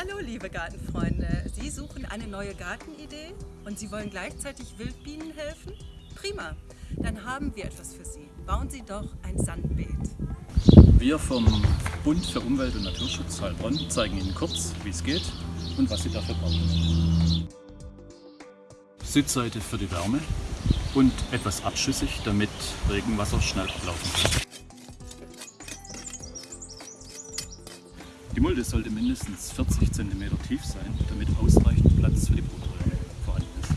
Hallo liebe Gartenfreunde, Sie suchen eine neue Gartenidee und Sie wollen gleichzeitig Wildbienen helfen? Prima, dann haben wir etwas für Sie. Bauen Sie doch ein Sandbeet. Wir vom Bund für Umwelt und Naturschutz Heilbronn zeigen Ihnen kurz, wie es geht und was Sie dafür brauchen. Südseite für die Wärme und etwas abschüssig, damit Regenwasser schnell ablaufen kann. Die Mulde sollte mindestens 40 cm tief sein, damit ausreichend Platz für die Brutröhre vorhanden ist.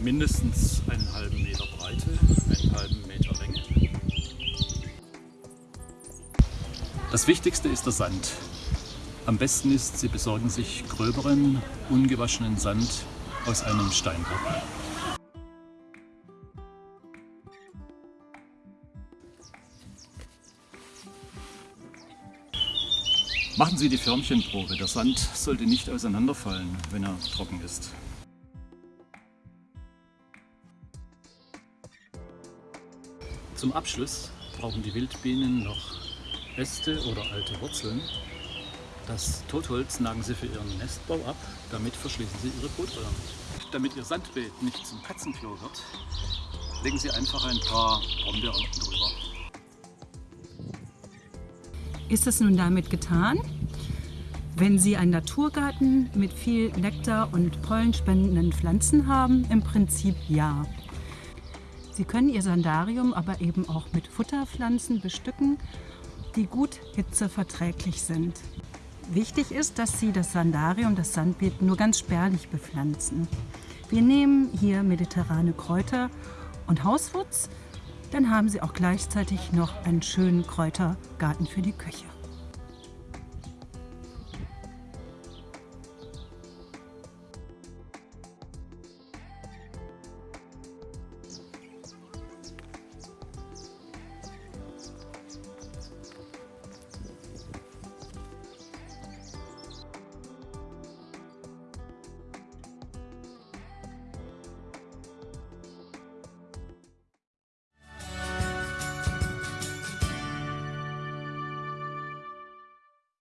Mindestens einen halben Meter Breite, einen halben Meter Länge. Das Wichtigste ist der Sand. Am besten ist, Sie besorgen sich gröberen, ungewaschenen Sand aus einem Steinblock. Machen Sie die Förmchenprobe. Der Sand sollte nicht auseinanderfallen, wenn er trocken ist. Zum Abschluss brauchen die Wildbienen noch Äste oder alte Wurzeln. Das Totholz nagen sie für ihren Nestbau ab, damit verschließen sie ihre Brutröhren. Damit ihr Sandbeet nicht zum Katzenklo wird, legen Sie einfach ein paar Brombeeren drüber. Ist es nun damit getan? Wenn Sie einen Naturgarten mit viel Nektar und pollenspendenden Pflanzen haben, im Prinzip ja. Sie können Ihr Sandarium aber eben auch mit Futterpflanzen bestücken, die gut hitzeverträglich sind. Wichtig ist, dass Sie das Sandarium, das Sandbeet, nur ganz spärlich bepflanzen. Wir nehmen hier mediterrane Kräuter und Hauswurz, dann haben Sie auch gleichzeitig noch einen schönen Kräutergarten für die Küche.